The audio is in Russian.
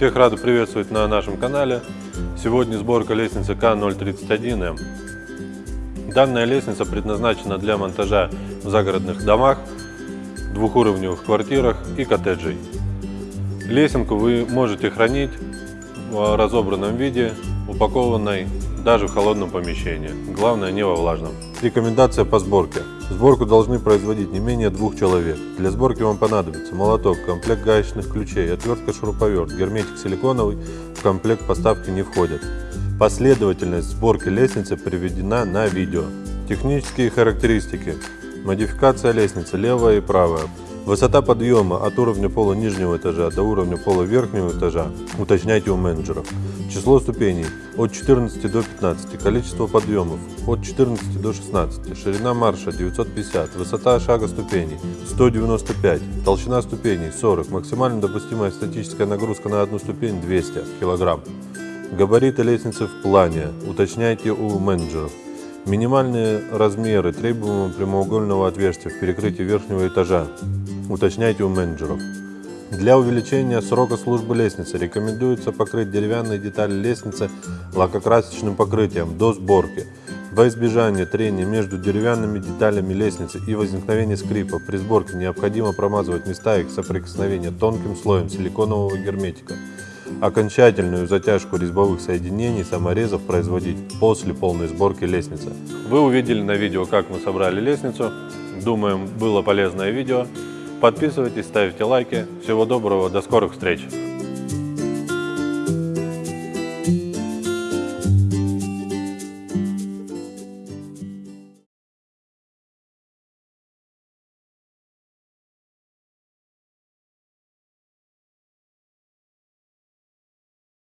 Всех рады приветствовать на нашем канале. Сегодня сборка лестницы К031М. Данная лестница предназначена для монтажа в загородных домах, двухуровневых квартирах и коттеджей. Лесенку вы можете хранить в разобранном виде, упакованной даже в холодном помещении. Главное не во влажном. Рекомендация по сборке. Сборку должны производить не менее двух человек. Для сборки вам понадобится молоток, комплект гаечных ключей, отвертка шуруповерт, герметик силиконовый в комплект поставки не входят. Последовательность сборки лестницы приведена на видео. Технические характеристики. Модификация лестницы левая и правая. Высота подъема от уровня пола нижнего этажа до уровня пола верхнего этажа уточняйте у менеджеров. Число ступеней от 14 до 15, количество подъемов от 14 до 16, ширина марша 950, высота шага ступеней 195, толщина ступеней 40, максимально допустимая статическая нагрузка на одну ступень 200 кг. Габариты лестницы в плане уточняйте у менеджеров. Минимальные размеры требуемого прямоугольного отверстия в перекрытии верхнего этажа уточняйте у менеджеров. Для увеличения срока службы лестницы рекомендуется покрыть деревянные детали лестницы лакокрасочным покрытием до сборки. Во избежание трения между деревянными деталями лестницы и возникновения скрипа при сборке необходимо промазывать места их соприкосновения тонким слоем силиконового герметика. Окончательную затяжку резьбовых соединений саморезов производить после полной сборки лестницы. Вы увидели на видео, как мы собрали лестницу. Думаем, было полезное видео. Подписывайтесь, ставьте лайки. Всего доброго, до скорых встреч!